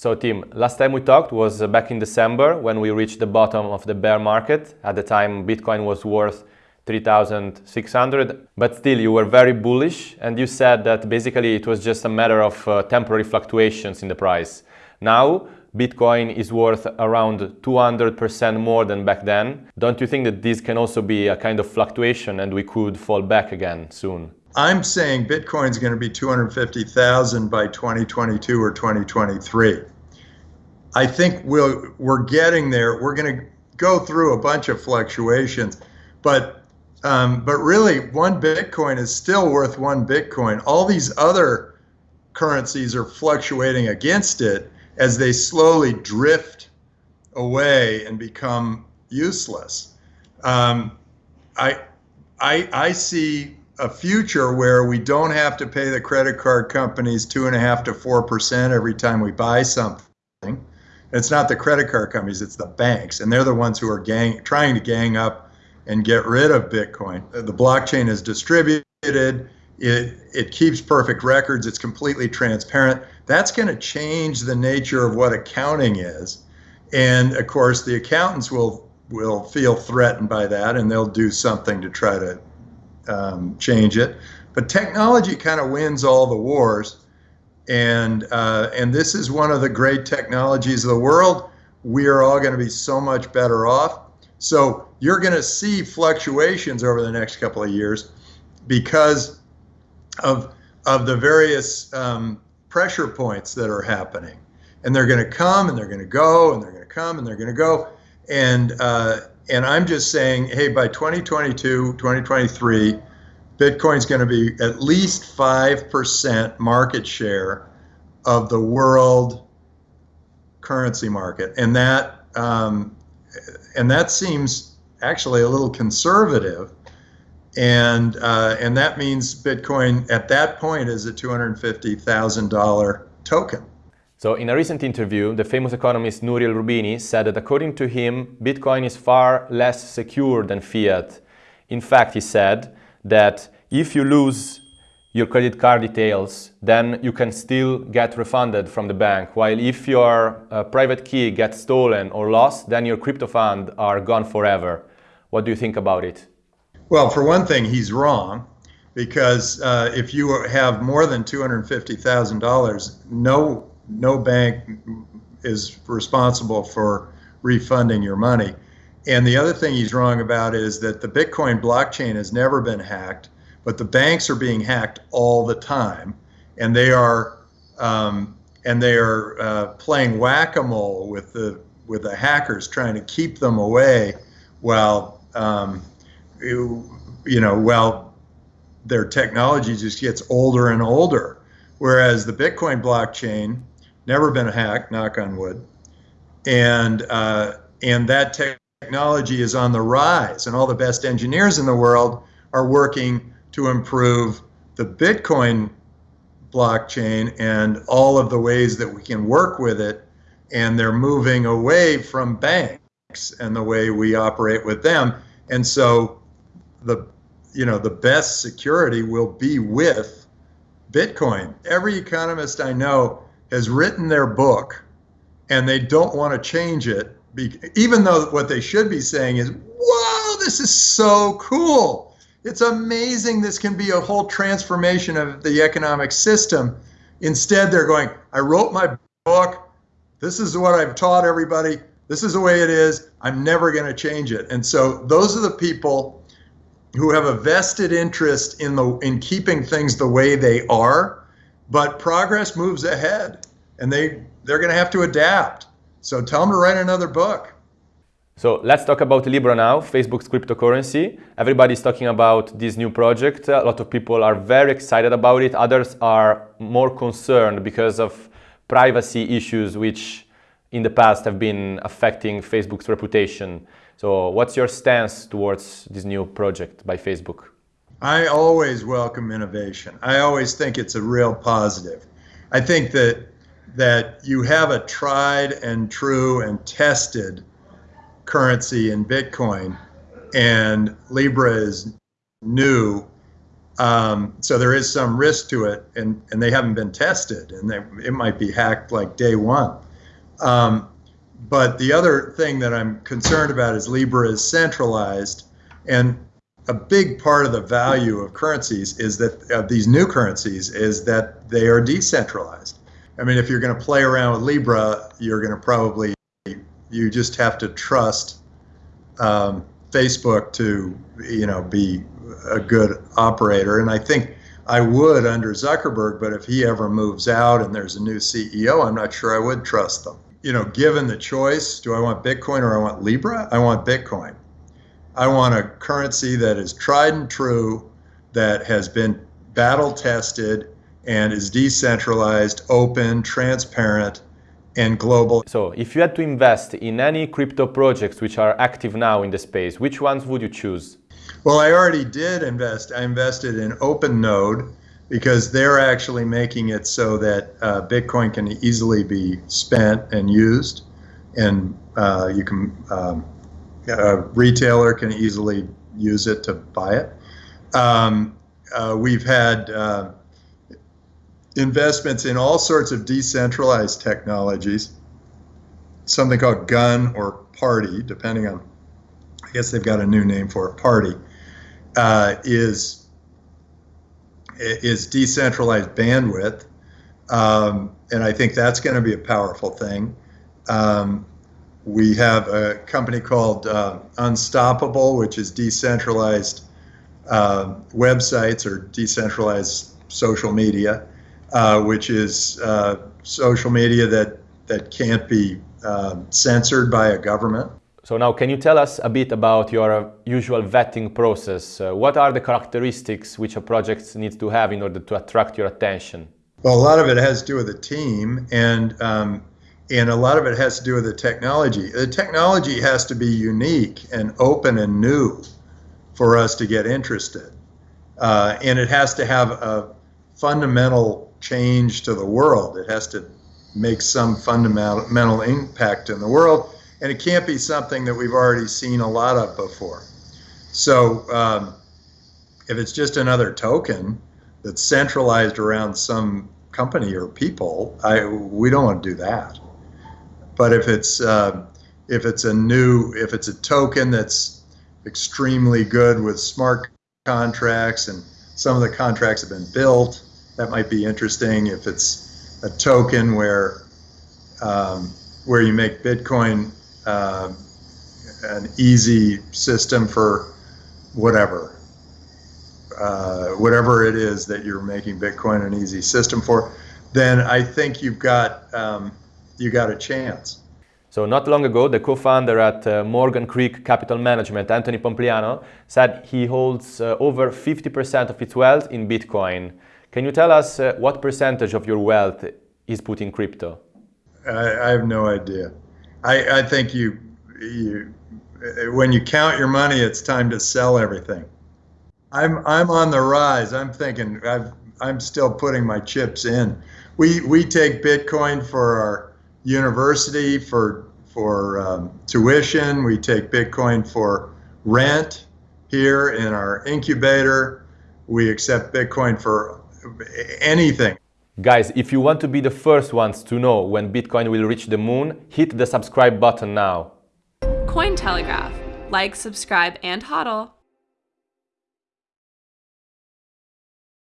So Tim, last time we talked was back in December when we reached the bottom of the bear market. At the time, Bitcoin was worth 3,600, but still you were very bullish and you said that basically it was just a matter of uh, temporary fluctuations in the price. Now, Bitcoin is worth around 200% more than back then. Don't you think that this can also be a kind of fluctuation and we could fall back again soon? I'm saying Bitcoin's going to be 250,000 by 2022 or 2023. I think we'll, we're getting there. We're going to go through a bunch of fluctuations, but um, but really, one Bitcoin is still worth one Bitcoin. All these other currencies are fluctuating against it as they slowly drift away and become useless. Um, I, I, I see a future where we don't have to pay the credit card companies two and a half to four percent every time we buy something. It's not the credit card companies; it's the banks, and they're the ones who are gang, trying to gang up and get rid of Bitcoin. Uh, the blockchain is distributed. It it keeps perfect records. It's completely transparent. That's going to change the nature of what accounting is, and of course, the accountants will will feel threatened by that, and they'll do something to try to um, change it. But technology kind of wins all the wars, and uh, and this is one of the great technologies of the world. We are all going to be so much better off. So you're going to see fluctuations over the next couple of years because of of the various um, pressure points that are happening, and they're going to come and they're going to go and they're going to come and they're going to go, and uh, and I'm just saying, hey, by 2022, 2023, Bitcoin's going to be at least 5% market share of the world currency market. And that, um, and that seems actually a little conservative. And, uh, and that means Bitcoin at that point is a $250,000 token. So in a recent interview, the famous economist Nouriel Roubini said that according to him, Bitcoin is far less secure than fiat. In fact, he said that if you lose your credit card details, then you can still get refunded from the bank. While if your uh, private key gets stolen or lost, then your crypto fund are gone forever. What do you think about it? Well, for one thing, he's wrong because uh, if you have more than $250,000, no no bank is responsible for refunding your money. And the other thing he's wrong about is that the Bitcoin blockchain has never been hacked, but the banks are being hacked all the time, and they are um, and they are uh, playing whack-a-mole with the with the hackers, trying to keep them away, while um, you, you know, while their technology just gets older and older. Whereas the Bitcoin blockchain never been hacked, knock on wood. And, uh, and that technology is on the rise, and all the best engineers in the world are working to improve the Bitcoin blockchain and all of the ways that we can work with it. And they're moving away from banks and the way we operate with them. And so the you know the best security will be with Bitcoin. Every economist I know has written their book and they don't want to change it, even though what they should be saying is, wow, this is so cool. It's amazing this can be a whole transformation of the economic system. Instead, they're going, I wrote my book. This is what I've taught everybody. This is the way it is. I'm never going to change it. And so those are the people who have a vested interest in the in keeping things the way they are but progress moves ahead and they they're going to have to adapt. So tell them to write another book. So let's talk about libra now facebook's cryptocurrency. Everybody's talking about this new project. A lot of people are very excited about it. Others are more concerned because of privacy issues which in the past have been affecting facebook's reputation. So what's your stance towards this new project by facebook I always welcome innovation. I always think it's a real positive. I think that that you have a tried and true and tested currency in Bitcoin, and Libra is new. Um, so there is some risk to it, and, and they haven't been tested, and they, it might be hacked like day one. Um, but the other thing that I'm concerned about is Libra is centralized, and a big part of the value of currencies is that of these new currencies is that they are decentralized. I mean, if you're going to play around with Libra, you're going to probably you just have to trust um, Facebook to you know be a good operator. And I think I would under Zuckerberg, but if he ever moves out and there's a new CEO, I'm not sure I would trust them. You know, given the choice, do I want Bitcoin or I want Libra? I want Bitcoin. I want a currency that is tried and true, that has been battle tested, and is decentralized, open, transparent, and global. So, if you had to invest in any crypto projects which are active now in the space, which ones would you choose? Well, I already did invest. I invested in OpenNode because they're actually making it so that uh, Bitcoin can easily be spent and used, and uh, you can um, a retailer can easily use it to buy it. Um, uh, we've had uh, investments in all sorts of decentralized technologies, something called Gun or Party, depending on, I guess they've got a new name for it, Party, uh, is is decentralized bandwidth, um, and I think that's going to be a powerful thing. Um, we have a company called uh, Unstoppable, which is decentralized uh, websites or decentralized social media, uh, which is uh, social media that, that can't be um, censored by a government. So now, can you tell us a bit about your usual vetting process? Uh, what are the characteristics which a project needs to have in order to attract your attention? Well, a lot of it has to do with the team, and um, and a lot of it has to do with the technology. The technology has to be unique and open and new for us to get interested, uh, and it has to have a fundamental change to the world. It has to make some fundamental impact in the world and it can't be something that we've already seen a lot of before. So um, if it's just another token that's centralized around some company or people, I we don't want to do that. But if it's uh, if it's a new if it's a token that's extremely good with smart contracts and some of the contracts have been built, that might be interesting. If it's a token where um, where you make Bitcoin uh, an easy system for whatever, uh, whatever it is that you're making Bitcoin an easy system for, then I think you've got um, you got a chance. So not long ago, the co-founder at uh, Morgan Creek Capital Management, Anthony Pompliano, said he holds uh, over 50% of its wealth in Bitcoin. Can you tell us uh, what percentage of your wealth is put in crypto? I, I have no idea. I, I think you, you, when you count your money, it's time to sell everything. I'm, I'm on the rise. I'm thinking I've, I'm still putting my chips in. We, we take Bitcoin for our university, for, for um, tuition. We take Bitcoin for rent here in our incubator. We accept Bitcoin for anything. Guys, if you want to be the first ones to know when Bitcoin will reach the moon, hit the subscribe button now. Cointelegraph. Like, subscribe, and hodl.